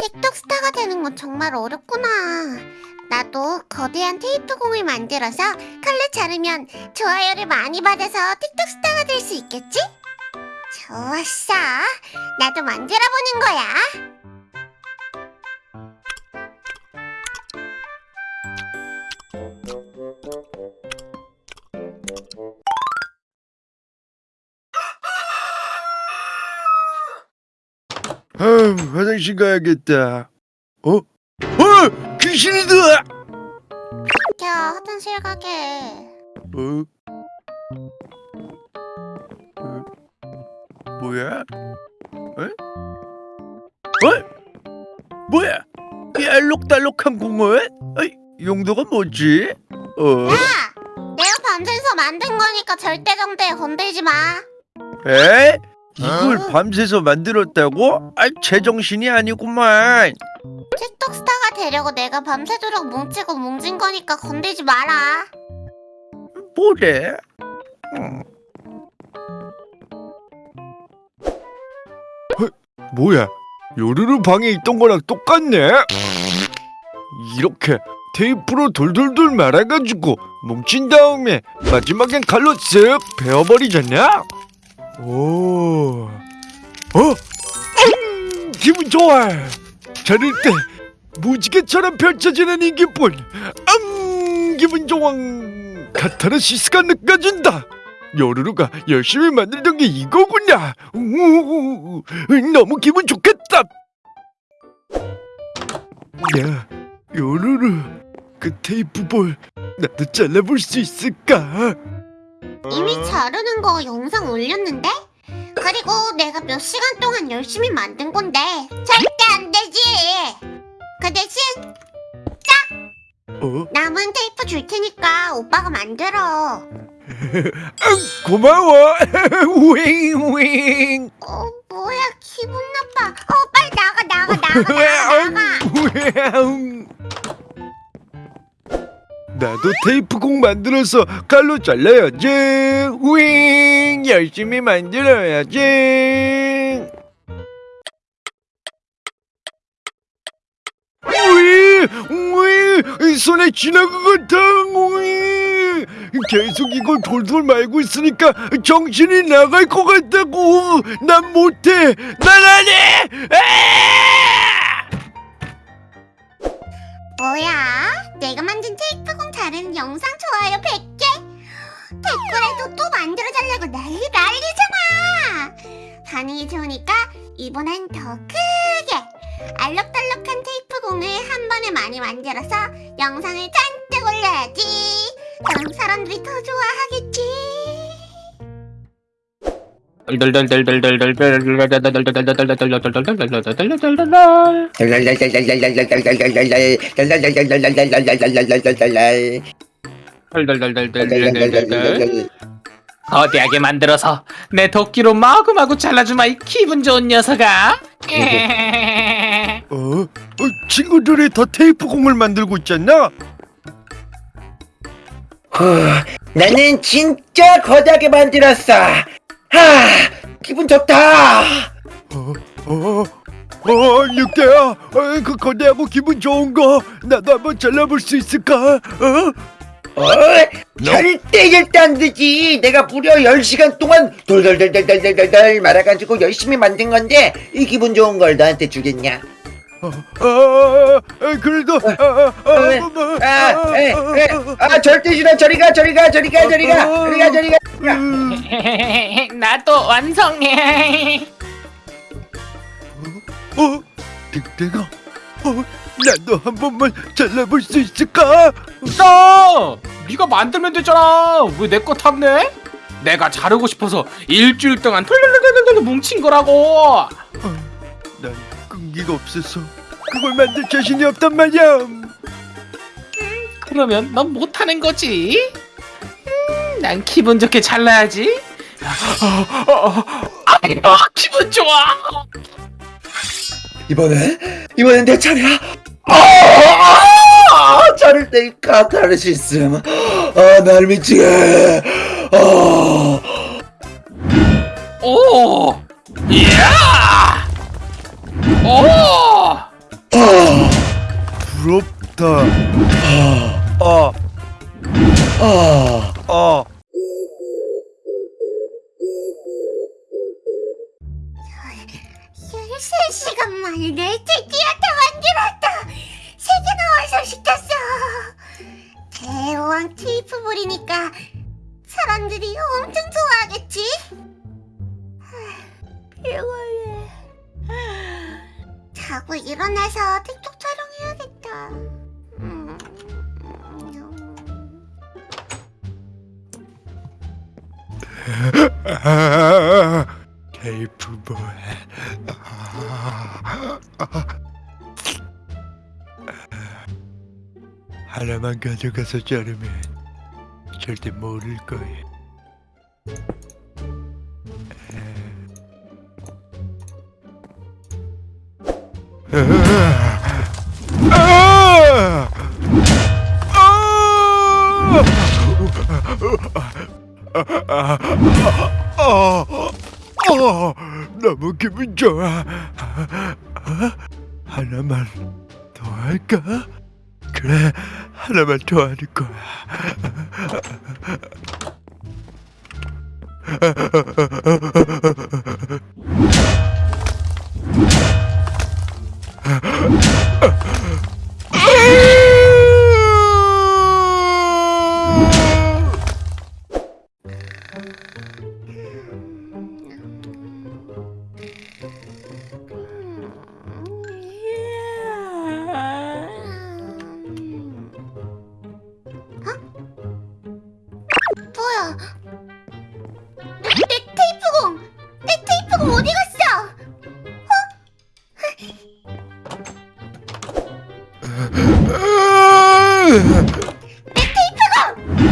틱톡 스타가 되는 건 정말 어렵구나. 나도 거대한 테이프 공을 만들어서 칼로 자르면 좋아요를 많이 받아서 틱톡 스타가 될 수 있겠지? 좋았어. 나도 만들어 보는 거야. 아, 화장실 가야겠다. 어? 어! 귀신이다! 야, 화장실 가게. 어? 어? 뭐야? 어? 어? 뭐야? 이 알록달록한 공원? 어이, 용도가 뭐지? 어? 야! 내가 밤새서 만든 거니까 절대 정대에 건들지 마. 에? 이걸 밤새서 만들었다고? 아, 제정신이 아니구만. 틱톡 스타가 되려고 내가 밤새도록 뭉치고 뭉진 거니까 건들지 마라. 뭐래? 음. 어, 뭐야? 요르르 방에 있던 거랑 똑같네? 이렇게 테이프로 돌돌돌 말아가지고 뭉친 다음에 마지막엔 칼로 쓱 베어버리잖아? 오, 어? 음, 기분 좋아! 자를 때 무지개처럼 펼쳐지는 이 기분 음, 기분 좋아 카타르시스가 느껴진다 요루루가 열심히 만들던 게 이거구나 우우우, 너무 기분 좋겠다 야 요루루 그 테이프 볼 나도 잘라볼 수 있을까? 이미 자르는 거 영상 올렸는데? 그리고 내가 몇 시간 동안 열심히 만든 건데 절대 안 되지! 그 대신 어? 남은 테이프 줄 테니까 오빠가 만들어. 고마워. 윙윙 어 뭐야 기분 나빠. 어 빨리 나가 나가 나가 나가 나가 나도 테이프공 만들어서 칼로 잘라야지. 윙 열심히 만들어야지. 윙 손에 쥐나간 것 같아. 윙 계속 이걸 돌돌 말고 있으니까 정신이 나갈 것 같다고. 난 못해. 난 안 해. 아! 뭐야 내가 만든 테이프공 자르는 영상 좋아요 100개? 댓글에도 또 만들어달라고 난리 난리잖아 반응이 좋으니까 이번엔 더 크게 알록달록한 테이프공을 한 번에 많이 만들어서 영상을 잔뜩 올려야지. 그럼 사람들이 더 좋아하겠지 거대하게 만들어서 내 도끼로 마구마구 잘라주마 이 기분 좋은 녀석아 어? 어? 친구들이 더 테이프 공을 만들고 있잖아. 후, 나는 진짜 거대하게 만들었어. 하, 기분 좋다. 어, 어, 어, 늑대야, 어, 그 거대하고 기분 좋은 거 나도 한번 잘라볼 수 있을까? 어? 어, 절대 절대 안 되지. 내가 무려 10시간 동안 돌돌돌돌돌돌돌 말아가지고 열심히 만든 건데 이 기분 좋은 걸 너한테 주겠냐? 어, 어, 어, 그래도, 어, 어, 어, 어, 아, 에, 어, 에, 아, 절대 싫어. 저리 가, 저리 가, 저리 가, 저리 가, 저리 가, 저리 가. 음, 나도 완성해. 어, 늑대가, 어, 나도 한 번만 잘라볼 수 있을까? 너 네가 만들면 되잖아. 왜 내 거 탔네? 내가 자르고 싶어서 일주일 동안 털털털털털 뭉친 거라고. 난 끈기가 없어서 그걸 만들 자신이 없단 말이야. 그러면 넌 못하는 거지. 음, 난 기분 좋게 잘라야지 아유 기분 좋아 이번에 이번엔 내 차례야. 아, 차를 때 카타르시스. 아, 날 미치게. 아, 오! 이야! 오! 부럽다. 아, 아, 아. 13 내다 만들었다 세 개나 완성시켰어 대왕 테이프 볼이니까 사람들이 엄청 좋아하겠지 하, 피곤해 자고 일어나서 틱톡 촬영해야겠다 음, 음. 아, 테이프 뭐해? 아, 아. 하나만 가져가서 자르면 절대 모를 거야. 아! 너무 기분 좋아. 아, 하나만 더 할까? 그래, 하나만 더 하는 거야. 뭐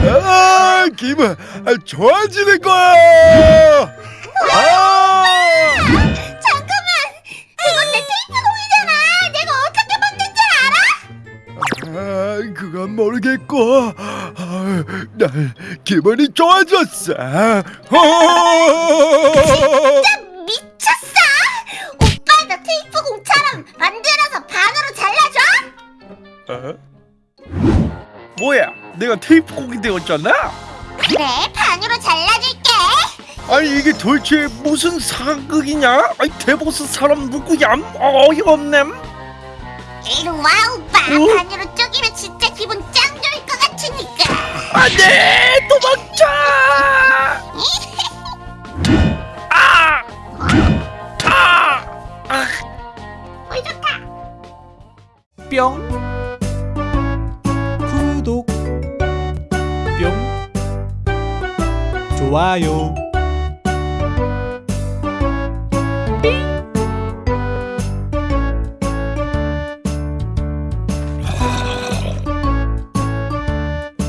아, 기분 아, 좋아지는 거야. 아, 잠깐만! 그건 내 테이프 공이잖아! 내가 어떻게 만든지 알아? 아, 그건 모르겠고, 아, 날 기분이 좋아졌어. 어! 진짜 어? 뭐야? 내가 테이프 곡이 되었잖아? 그래 반으로 잘라줄게 아니 이게 도대체 무슨 사극이냐? 아니 대보스 사람 누구야? 어이없네. 이리 와 오빠 어? 반으로 쪼개면 진짜 기분 짱 좋을 것 같으니까 안돼 도망 좋아요.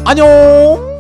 안녕